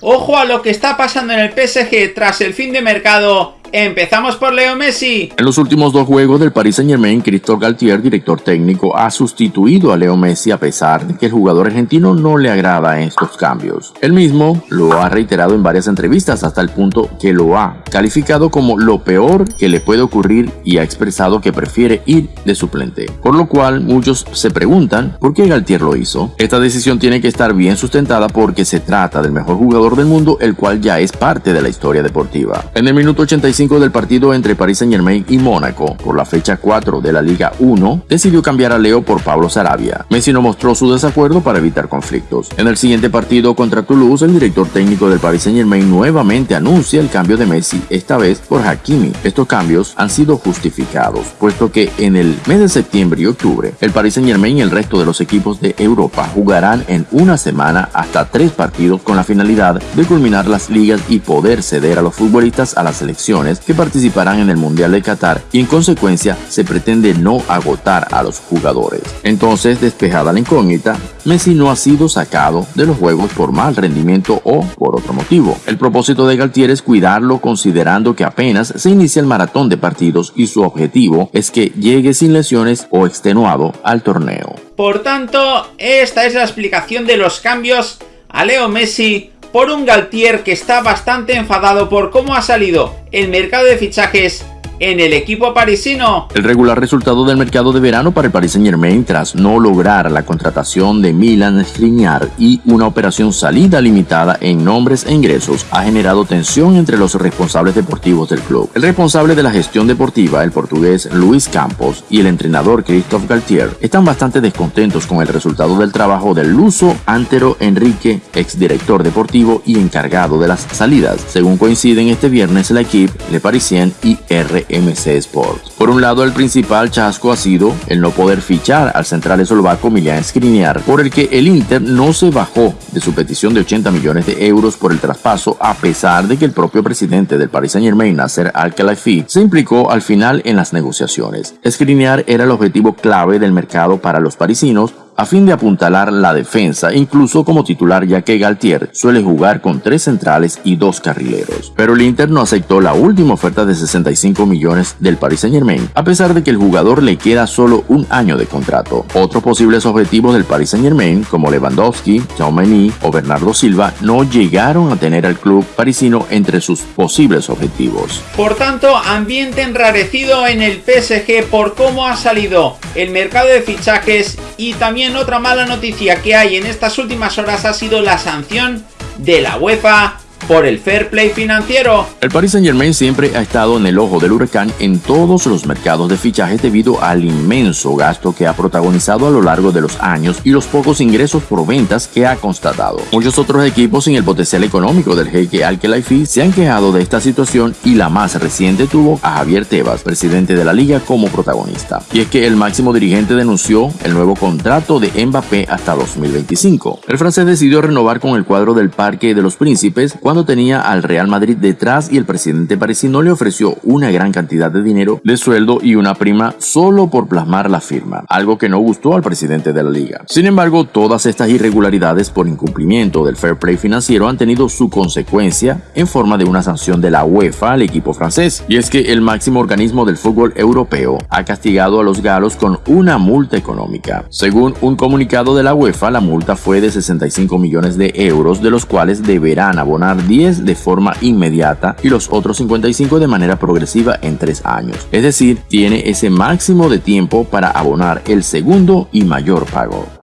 Ojo a lo que está pasando en el PSG tras el fin de mercado Empezamos por Leo Messi. En los últimos dos juegos del Paris Saint Germain, Christophe Galtier, director técnico, ha sustituido a Leo Messi a pesar de que el jugador argentino no le agrada estos cambios. Él mismo lo ha reiterado en varias entrevistas hasta el punto que lo ha calificado como lo peor que le puede ocurrir y ha expresado que prefiere ir de suplente. Por lo cual muchos se preguntan por qué Galtier lo hizo. Esta decisión tiene que estar bien sustentada porque se trata del mejor jugador del mundo el cual ya es parte de la historia deportiva. En el minuto 85 del partido entre Paris Saint Germain y Mónaco por la fecha 4 de la Liga 1, decidió cambiar a Leo por Pablo Sarabia. Messi no mostró su desacuerdo para evitar conflictos. En el siguiente partido contra Toulouse, el director técnico del Paris Saint Germain nuevamente anuncia el cambio de Messi, esta vez por Hakimi. Estos cambios han sido justificados, puesto que en el mes de septiembre y octubre, el Paris Saint Germain y el resto de los equipos de Europa jugarán en una semana hasta tres partidos con la finalidad de culminar las ligas y poder ceder a los futbolistas a las selecciones que participarán en el Mundial de Qatar y en consecuencia se pretende no agotar a los jugadores. Entonces, despejada la incógnita, Messi no ha sido sacado de los juegos por mal rendimiento o por otro motivo. El propósito de Galtier es cuidarlo considerando que apenas se inicia el maratón de partidos y su objetivo es que llegue sin lesiones o extenuado al torneo. Por tanto, esta es la explicación de los cambios a Leo Messi por un Galtier que está bastante enfadado por cómo ha salido el mercado de fichajes en el equipo parisino. El regular resultado del mercado de verano para el Paris Saint Germain tras no lograr la contratación de Milan Skriniar y una operación salida limitada en nombres e ingresos ha generado tensión entre los responsables deportivos del club. El responsable de la gestión deportiva, el portugués Luis Campos, y el entrenador Christophe Galtier están bastante descontentos con el resultado del trabajo del luso Antero Enrique, exdirector deportivo y encargado de las salidas, según coinciden este viernes la equipe Le Parisien y R MC Sports. Por un lado, el principal chasco ha sido el no poder fichar al central eslovaco Milan Skriniar, por el que el Inter no se bajó de su petición de 80 millones de euros por el traspaso, a pesar de que el propio presidente del Paris Saint Germain, Nasser Al-Khelaifi, se implicó al final en las negociaciones. Skriniar era el objetivo clave del mercado para los parisinos, a fin de apuntalar la defensa, incluso como titular ya que Galtier suele jugar con tres centrales y dos carrileros. Pero el Inter no aceptó la última oferta de 65 millones del Paris Saint Germain, a pesar de que el jugador le queda solo un año de contrato. Otros posibles objetivos del Paris Saint Germain, como Lewandowski, Chaumeny o Bernardo Silva, no llegaron a tener al club parisino entre sus posibles objetivos. Por tanto, ambiente enrarecido en el PSG por cómo ha salido el mercado de fichajes y también otra mala noticia que hay en estas últimas horas ha sido la sanción de la UEFA por el fair play financiero. El Paris Saint Germain siempre ha estado en el ojo del huracán en todos los mercados de fichajes debido al inmenso gasto que ha protagonizado a lo largo de los años y los pocos ingresos por ventas que ha constatado. Muchos otros equipos sin el potencial económico del jeque al Khelaifi se han quejado de esta situación y la más reciente tuvo a Javier Tebas, presidente de la liga, como protagonista. Y es que el máximo dirigente denunció el nuevo contrato de Mbappé hasta 2025. El francés decidió renovar con el cuadro del Parque de los Príncipes cuando tenía al Real Madrid detrás y el presidente parisino le ofreció una gran cantidad de dinero de sueldo y una prima solo por plasmar la firma, algo que no gustó al presidente de la liga. Sin embargo, todas estas irregularidades por incumplimiento del fair play financiero han tenido su consecuencia en forma de una sanción de la UEFA al equipo francés, y es que el máximo organismo del fútbol europeo ha castigado a los galos con una multa económica. Según un comunicado de la UEFA, la multa fue de 65 millones de euros, de los cuales deberán abonar 10 de forma inmediata y los otros 55 de manera progresiva en 3 años. Es decir, tiene ese máximo de tiempo para abonar el segundo y mayor pago.